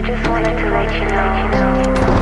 I just wanted to let you know.